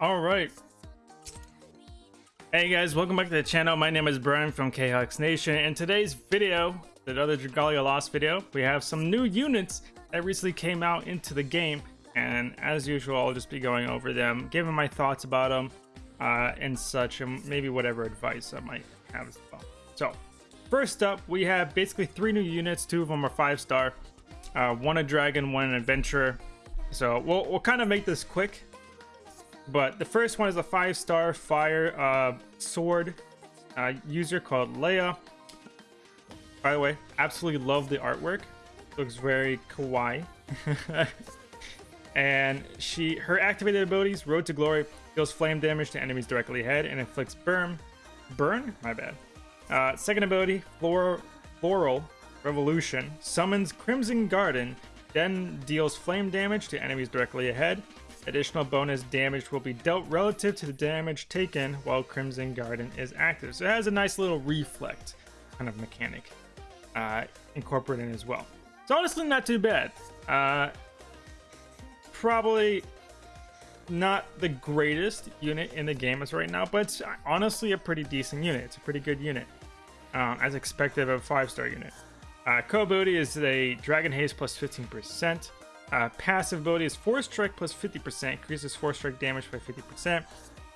All right. Hey guys, welcome back to the channel. My name is Brian from KHux Nation. In today's video, the other Dragalia Lost video, we have some new units that recently came out into the game. And as usual, I'll just be going over them, giving my thoughts about them uh, and such, and maybe whatever advice I might have as well. So, first up, we have basically three new units. Two of them are five star. Uh, one a dragon, one an adventurer. So we'll, we'll kind of make this quick. But the first one is a five star fire uh, sword uh, user called Leia. By the way, absolutely love the artwork. Looks very kawaii. and she her activated abilities, Road to Glory, deals flame damage to enemies directly ahead and inflicts burn. Burn? My bad. Uh, second ability, Floral, Floral Revolution, summons Crimson Garden, then deals flame damage to enemies directly ahead. Additional bonus damage will be dealt relative to the damage taken while Crimson Garden is active. So it has a nice little reflect kind of mechanic uh, incorporated in as well. So honestly, not too bad. Uh, probably not the greatest unit in the game as right now, but it's honestly a pretty decent unit. It's a pretty good unit, uh, as expected of a five-star unit. Uh, co-ability is a Dragon Haze plus 15%. Uh, passive ability is Force Strike plus 50%, increases Force Strike damage by 50%.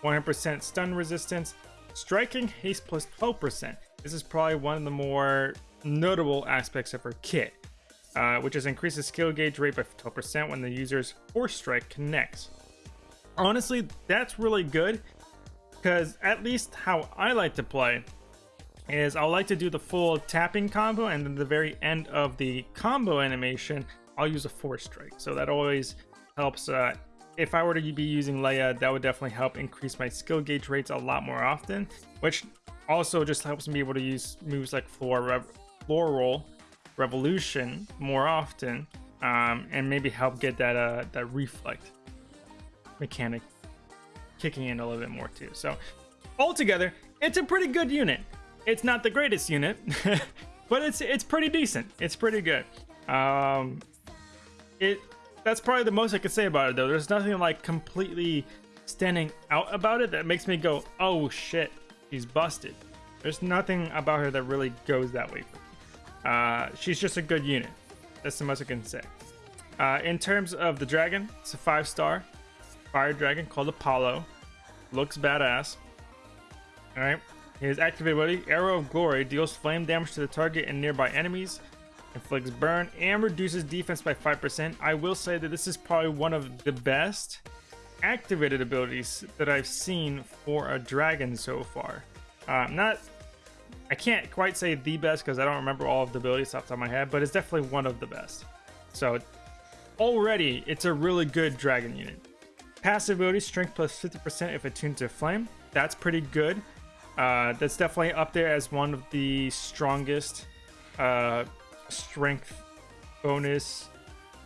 100% stun resistance. Striking Haste plus 12%. This is probably one of the more notable aspects of her kit, uh, which is increases skill gauge rate by 12% when the user's Force Strike connects. Honestly, that's really good because at least how I like to play is I'll like to do the full tapping combo and then the very end of the combo animation I'll use a force strike so that always helps uh, if I were to be using Leia that would definitely help increase my skill gauge rates a lot more often which also just helps me be able to use moves like floor Rev floral revolution more often um, and maybe help get that uh, that reflect mechanic kicking in a little bit more too so altogether it's a pretty good unit it's not the greatest unit, but it's it's pretty decent. It's pretty good. Um, it that's probably the most I could say about it though. There's nothing like completely standing out about it that makes me go, oh shit, she's busted. There's nothing about her that really goes that way. Uh, she's just a good unit. That's the most I can say. Uh, in terms of the dragon, it's a five star fire dragon called Apollo. Looks badass. All right. His activated ability, Arrow of Glory, deals flame damage to the target and nearby enemies, inflicts burn, and reduces defense by 5%. I will say that this is probably one of the best activated abilities that I've seen for a dragon so far. Uh, not, I can't quite say the best because I don't remember all of the abilities off the top of my head, but it's definitely one of the best. So already, it's a really good dragon unit. Passive ability, strength plus 50% if attuned to flame. That's pretty good. Uh, that's definitely up there as one of the strongest uh, strength bonus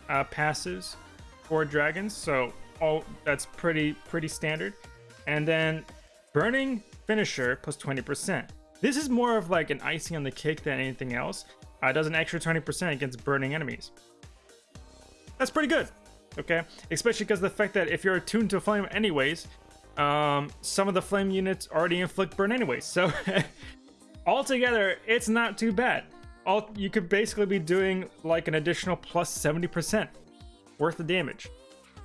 uh, passes for dragons. So all that's pretty pretty standard. And then burning finisher plus 20%. This is more of like an icing on the cake than anything else. Uh, it does an extra 20% against burning enemies. That's pretty good. Okay, especially because the fact that if you're attuned to flame anyways, um, some of the flame units already inflict burn anyways. so altogether, it's not too bad. All You could basically be doing like an additional plus 70% worth of damage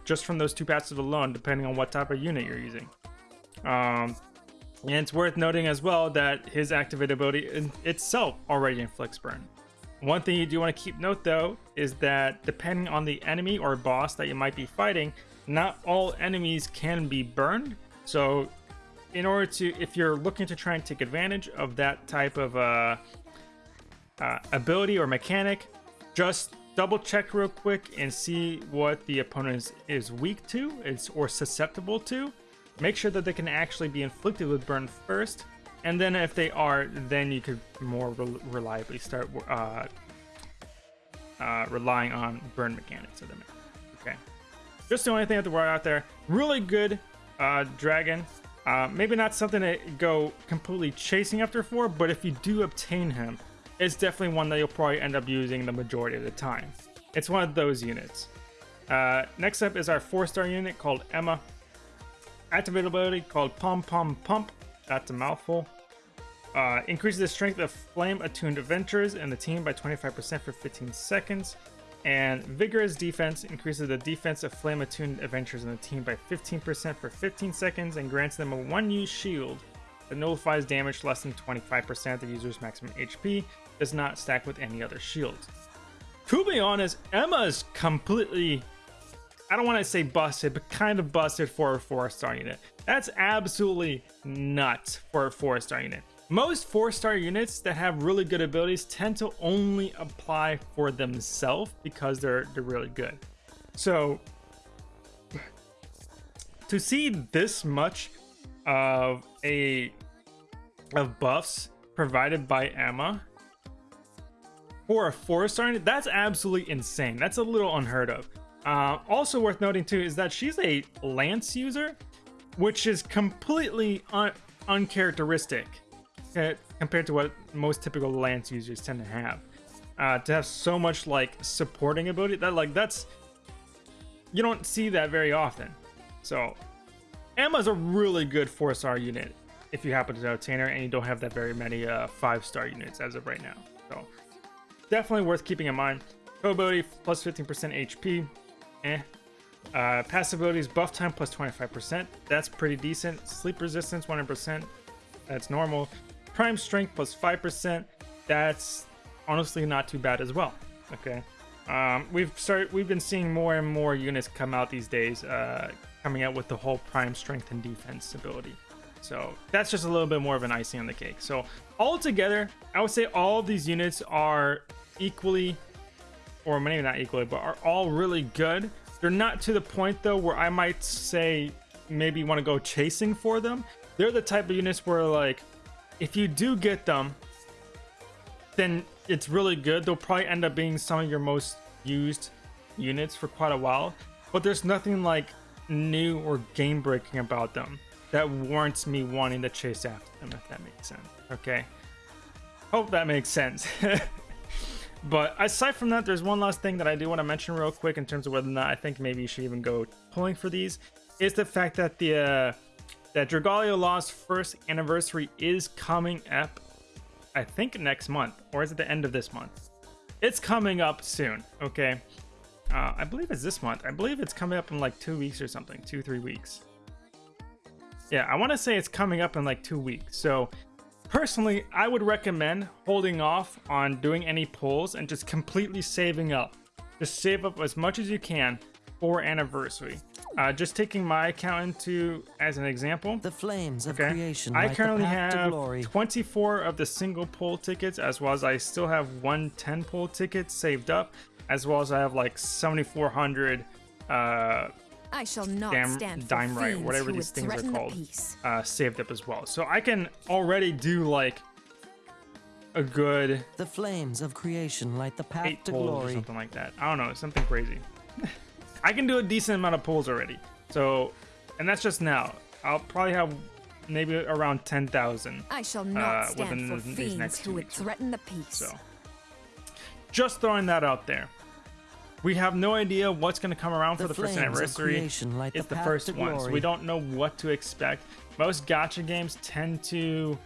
just from those two passes alone, depending on what type of unit you're using. Um, and it's worth noting as well that his activated ability in itself already inflicts burn. One thing you do want to keep note though is that depending on the enemy or boss that you might be fighting, not all enemies can be burned. So in order to, if you're looking to try and take advantage of that type of uh, uh, ability or mechanic, just double check real quick and see what the opponent is, is weak to is, or susceptible to. Make sure that they can actually be inflicted with burn first. And then if they are, then you could more re reliably start uh, uh, relying on burn mechanics of them. Okay. Just the only thing have to worry out there. Really good uh, dragon. Uh, maybe not something to go completely chasing after for, but if you do obtain him, it's definitely one that you'll probably end up using the majority of the time. It's one of those units. Uh, next up is our four-star unit called Emma. activate ability called Pom Pom Pump. That's a mouthful. Uh, increases the strength of flame attuned adventurers in the team by 25% for 15 seconds. And vigorous defense increases the defense of flame attuned adventurers in the team by 15% for 15 seconds and grants them a one use shield that nullifies damage less than 25% of the user's maximum HP, does not stack with any other shields. To be honest, Emma's completely I don't want to say busted, but kind of busted for a four star unit. That's absolutely nuts for a four star unit. Most four star units that have really good abilities tend to only apply for themselves because they're they're really good. So to see this much of a of buffs provided by Emma for a four star, unit, that's absolutely insane. That's a little unheard of. Uh, also worth noting too is that she's a lance user, which is completely un uncharacteristic uh, compared to what most typical lance users tend to have. Uh, to have so much like supporting ability that like that's you don't see that very often. So Emma's a really good four star unit if you happen to obtain her and you don't have that very many uh, five star units as of right now. So definitely worth keeping in mind. Ability plus 15% HP, eh. Uh, passive abilities, buff time plus 25%. That's pretty decent. Sleep resistance, 100%. That's normal. Prime strength plus 5%. That's honestly not too bad as well. Okay. Um, we've started. We've been seeing more and more units come out these days, uh, coming out with the whole prime strength and defense ability. So that's just a little bit more of an icing on the cake. So altogether, I would say all these units are equally or maybe not equally, but are all really good. They're not to the point though where I might say maybe want to go chasing for them. They're the type of units where like if you do get them, then it's really good. They'll probably end up being some of your most used units for quite a while. But there's nothing like new or game breaking about them that warrants me wanting to chase after them, if that makes sense. Okay. Hope that makes sense. But aside from that, there's one last thing that I do want to mention real quick in terms of whether or not I think maybe you should even go pulling for these, is the fact that the uh, that Dragalia Lost first anniversary is coming up, I think next month, or is it the end of this month? It's coming up soon, okay? Uh, I believe it's this month. I believe it's coming up in like two weeks or something, two, three weeks. Yeah, I want to say it's coming up in like two weeks. So Personally, I would recommend holding off on doing any pulls and just completely saving up. Just save up as much as you can for anniversary. Uh, just taking my account into as an example. The flames of okay. creation. I currently have 24 of the single pull tickets, as well as I still have one 10 pull ticket saved up, as well as I have like 7,400 uh, I shall not Dam- stand dime right, whatever these things are called, uh, saved up as well. So I can already do like a good the flames of creation light the path to glory, or something like that. I don't know, something crazy. I can do a decent amount of pulls already. So, and that's just now. I'll probably have maybe around ten thousand. I shall not uh, stand for fiends who would threaten the peace. So, just throwing that out there. We have no idea what's going to come around the for the first anniversary. it's the, the first one, so we don't know what to expect. Most gacha games tend to,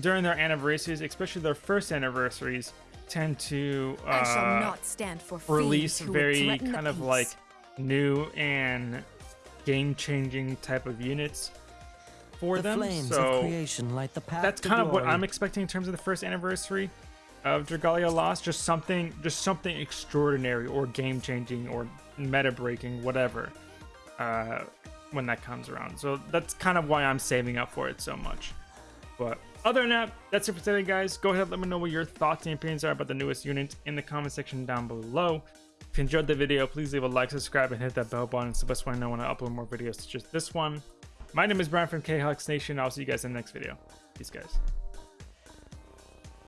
during their anniversaries, especially their first anniversaries, tend to uh, release very kind of like new and game-changing type of units for the them. So of creation light the path that's kind of what I'm expecting in terms of the first anniversary of Dragalia Lost, just something, just something extraordinary or game changing or meta breaking, whatever, uh, when that comes around. So that's kind of why I'm saving up for it so much. But other than that, that's it for today, guys. Go ahead, let me know what your thoughts and opinions are about the newest unit in the comment section down below. If you enjoyed the video, please leave a like, subscribe, and hit that bell button. It's the best way I know when I upload more videos such as this one. My name is Brian from KHux Nation. I'll see you guys in the next video. Peace, guys.